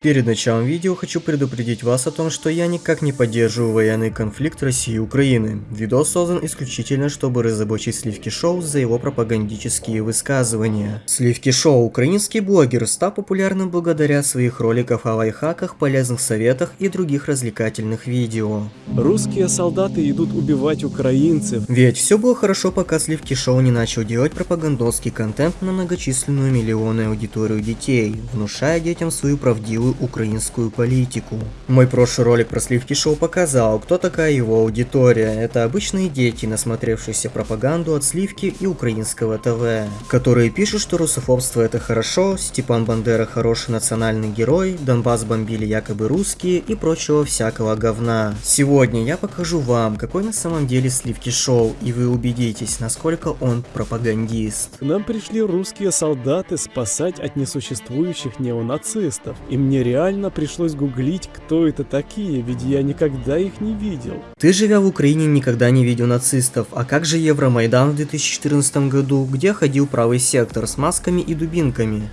Перед началом видео хочу предупредить вас о том, что я никак не поддерживаю военный конфликт России и Украины. Видос создан исключительно, чтобы разоблачить Сливки Шоу за его пропагандические высказывания. Сливки Шоу – украинский блогер, стал популярным благодаря своих роликов о лайфхаках, полезных советах и других развлекательных видео. Русские солдаты идут убивать украинцев. Ведь все было хорошо, пока Сливки Шоу не начал делать пропагандонский контент на многочисленную миллионную аудиторию детей, внушая детям свою правдивую новую украинскую политику. Мой прошлый ролик про Сливки Шоу показал, кто такая его аудитория. Это обычные дети, насмотревшиеся пропаганду от Сливки и украинского ТВ, которые пишут, что русофобство это хорошо, Степан Бандера хороший национальный герой, Донбасс бомбили якобы русские и прочего всякого говна. Сегодня я покажу вам, какой на самом деле Сливки Шоу, и вы убедитесь, насколько он пропагандист. К нам пришли русские солдаты спасать от несуществующих неонацистов, и мне мне реально пришлось гуглить, кто это такие, ведь я никогда их не видел. Ты, живя в Украине, никогда не видел нацистов, а как же Евромайдан в 2014 году, где ходил правый сектор с масками и дубинками?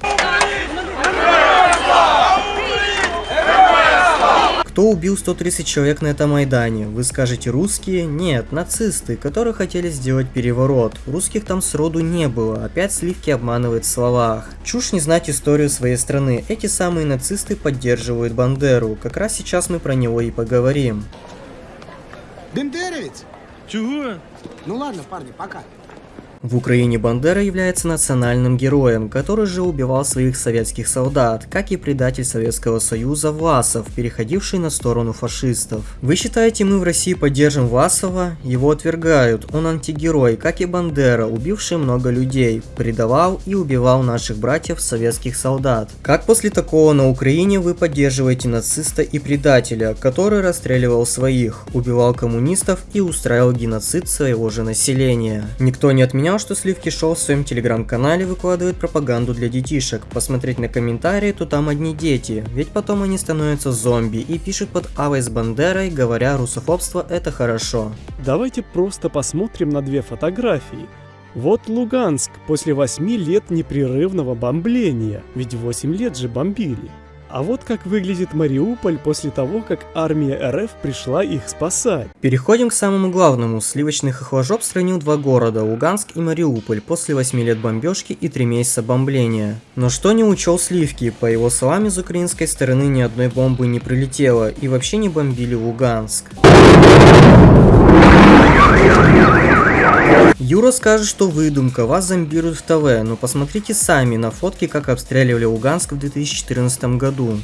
Кто убил 130 человек на этом Майдане? Вы скажете русские? Нет, нацисты, которые хотели сделать переворот. Русских там сроду не было, опять сливки обманывает в словах. Чушь не знать историю своей страны, эти самые нацисты поддерживают Бандеру, как раз сейчас мы про него и поговорим. Бендеровец? Чего? Ну ладно, парни, пока. В Украине Бандера является национальным героем, который же убивал своих советских солдат, как и предатель Советского Союза Власов, переходивший на сторону фашистов. Вы считаете, мы в России поддержим Власова? Его отвергают, он антигерой, как и Бандера, убивший много людей, предавал и убивал наших братьев советских солдат. Как после такого на Украине вы поддерживаете нациста и предателя, который расстреливал своих, убивал коммунистов и устраивал геноцид своего же населения? Никто не отменял понял, что Сливки Шоу в своем телеграм-канале выкладывает пропаганду для детишек. Посмотреть на комментарии, то там одни дети, ведь потом они становятся зомби и пишут под Авой с Бандерой, говоря, русофобство это хорошо. Давайте просто посмотрим на две фотографии. Вот Луганск после 8 лет непрерывного бомбления, ведь 8 лет же бомбили. А вот как выглядит Мариуполь после того, как армия РФ пришла их спасать. Переходим к самому главному. Сливочный хохложоп сравнил два города, Луганск и Мариуполь, после 8 лет бомбежки и 3 месяца бомбления. Но что не учел Сливки? По его словам, из украинской стороны ни одной бомбы не прилетело и вообще не бомбили Луганск. Юра скажет, что выдумка, вас зомбируют в ТВ, но посмотрите сами на фотки, как обстреливали Луганск в 2014 году.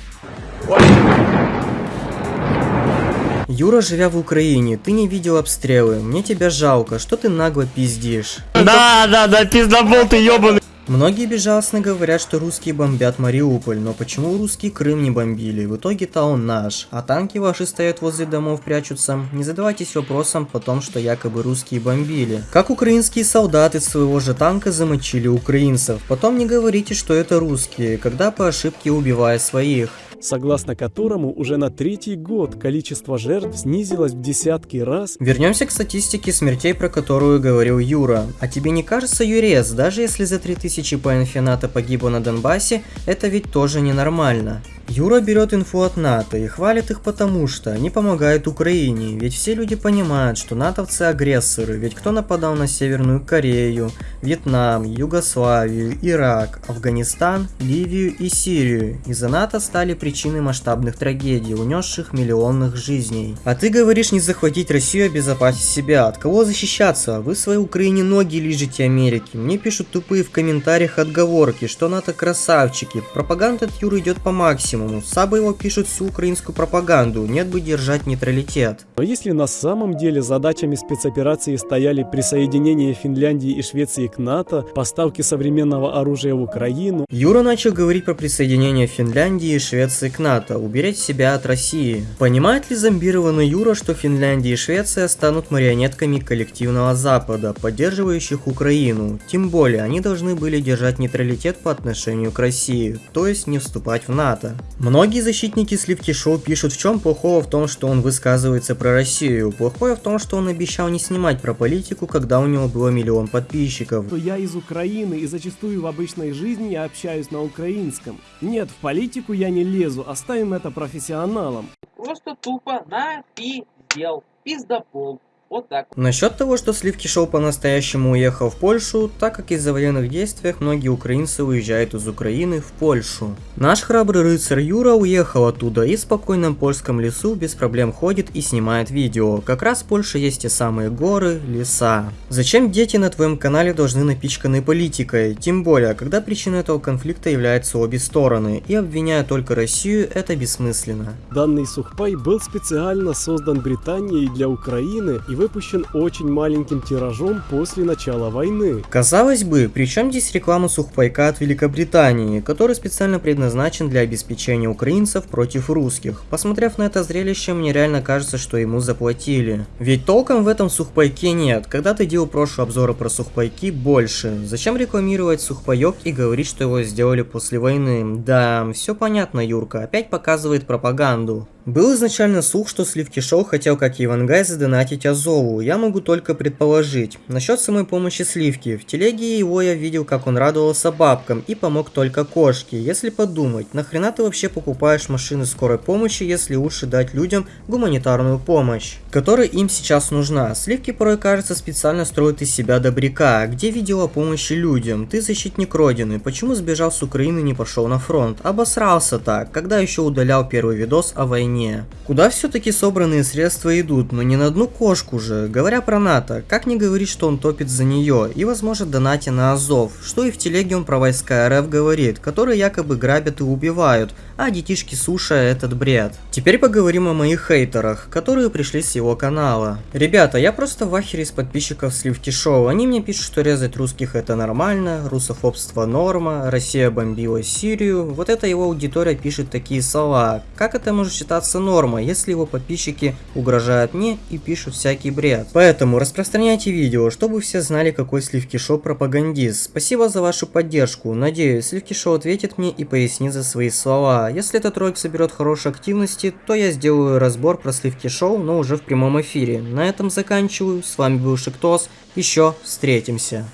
Юра, живя в Украине, ты не видел обстрелы, мне тебя жалко, что ты нагло пиздишь. Да, да, да, пиздобол ты ёбаный. Многие безжалостно говорят, что русские бомбят Мариуполь, но почему русские Крым не бомбили? В итоге-то он наш, а танки ваши стоят возле домов прячутся. Не задавайтесь вопросом по том, что якобы русские бомбили. Как украинские солдаты своего же танка замочили украинцев. Потом не говорите, что это русские, когда по ошибке убивая своих согласно которому уже на третий год количество жертв снизилось в десятки раз. Вернемся к статистике смертей, про которую говорил Юра. А тебе не кажется, Юрец, даже если за 3000 по инфината погибло на Донбассе, это ведь тоже ненормально? Юра берет инфу от НАТО и хвалит их потому, что они помогают Украине, ведь все люди понимают, что натовцы агрессоры, ведь кто нападал на Северную Корею, Вьетнам, Югославию, Ирак, Афганистан, Ливию и Сирию. Из-за НАТО стали причиной масштабных трагедий, унесших миллионных жизней. А ты говоришь не захватить Россию, а обезопасить себя. От кого защищаться? Вы своей Украине ноги лежите Америки. Мне пишут тупые в комментариях отговорки, что НАТО красавчики. Пропаганда от Юры идет по максимуму максимуму. Сабы его пишут всю украинскую пропаганду, нет бы держать нейтралитет. Но если на самом деле задачами спецоперации стояли присоединение Финляндии и Швеции к НАТО, поставки современного оружия в Украину... Юра начал говорить про присоединение Финляндии и Швеции к НАТО, уберечь себя от России. Понимает ли зомбированный Юра, что Финляндия и Швеция станут марионетками коллективного Запада, поддерживающих Украину? Тем более, они должны были держать нейтралитет по отношению к России, то есть не вступать в НАТО. Многие защитники Сливки Шоу пишут, в чем плохого в том, что он высказывается про Россию. Плохое в том, что он обещал не снимать про политику, когда у него было миллион подписчиков. Я из Украины и зачастую в обычной жизни я общаюсь на украинском. Нет, в политику я не лезу. Лезу, оставим это профессионалам. Просто тупо на пиздел. Пиздопол. Вот так. Насчет того, что Сливки Шоу по-настоящему уехал в Польшу, так как из-за военных действий многие украинцы уезжают из Украины в Польшу. Наш храбрый рыцарь Юра уехал оттуда и в спокойном польском лесу без проблем ходит и снимает видео. Как раз в Польше есть те самые горы, леса. Зачем дети на твоем канале должны напичканы политикой? Тем более, когда причиной этого конфликта являются обе стороны, и обвиняя только Россию, это бессмысленно. Данный сухпай был специально создан Британией для Украины и выпущен очень маленьким тиражом после начала войны. Казалось бы, при чем здесь реклама сухпайка от Великобритании, который специально предназначен для обеспечения украинцев против русских? Посмотрев на это зрелище, мне реально кажется, что ему заплатили. Ведь толком в этом сухпайке нет. Когда ты делал прошлые обзоры про сухпайки, больше. Зачем рекламировать сухпайок и говорить, что его сделали после войны? Да, все понятно, Юрка, опять показывает пропаганду. Был изначально слух, что Сливки Шоу хотел, как и Ивангай, задонатить Азову. Я могу только предположить. Насчет самой помощи Сливки. В телеге его я видел, как он радовался бабкам и помог только кошке. Если подумать, нахрена ты вообще покупаешь машины скорой помощи, если лучше дать людям гуманитарную помощь, которая им сейчас нужна. Сливки порой, кажется, специально строят из себя добряка. Где видео о помощи людям? Ты защитник Родины. Почему сбежал с Украины и не пошел на фронт? Обосрался так, когда еще удалял первый видос о войне войне. Куда все-таки собранные средства идут, но не на одну кошку же. Говоря про НАТО, как не говорить, что он топит за нее и возможно донате на Азов, что и в телеге он про войска РФ говорит, которые якобы грабят и убивают, а детишки Суша этот бред. Теперь поговорим о моих хейтерах, которые пришли с его канала. Ребята, я просто в ахере из подписчиков Сливки Шоу. Они мне пишут, что резать русских это нормально, русофобство норма, Россия бомбила Сирию. Вот эта его аудитория пишет такие слова. Как это может считаться считаться нормой, если его подписчики угрожают мне и пишут всякий бред. Поэтому распространяйте видео, чтобы все знали, какой Сливки Шоу пропагандист. Спасибо за вашу поддержку. Надеюсь, Сливки Шоу ответит мне и пояснит за свои слова. Если этот ролик соберет хорошей активности, то я сделаю разбор про Сливки Шоу, но уже в прямом эфире. На этом заканчиваю. С вами был Шиктос. Еще встретимся.